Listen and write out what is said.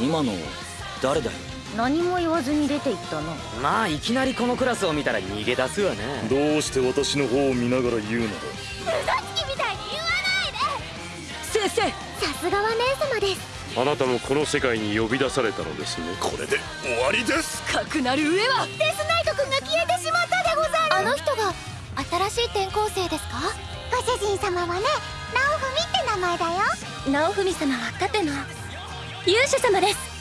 今の誰だよ？何も言わずに出て行ったなまあいきなりこのクラスを見たら逃げ出すわね。どうして私の方を見ながら言うのだ？嘘つきみたいに言わないで。先生。さすがは姉様です。あなたもこの世界に呼び出されたのですね。これで終わりです。かくなる上は。デスナイト君が消えてしまったでござる。あの人が新しい転校生ですか？ご主人様はね直文って名前だよ。直文様は盾の勇者様です。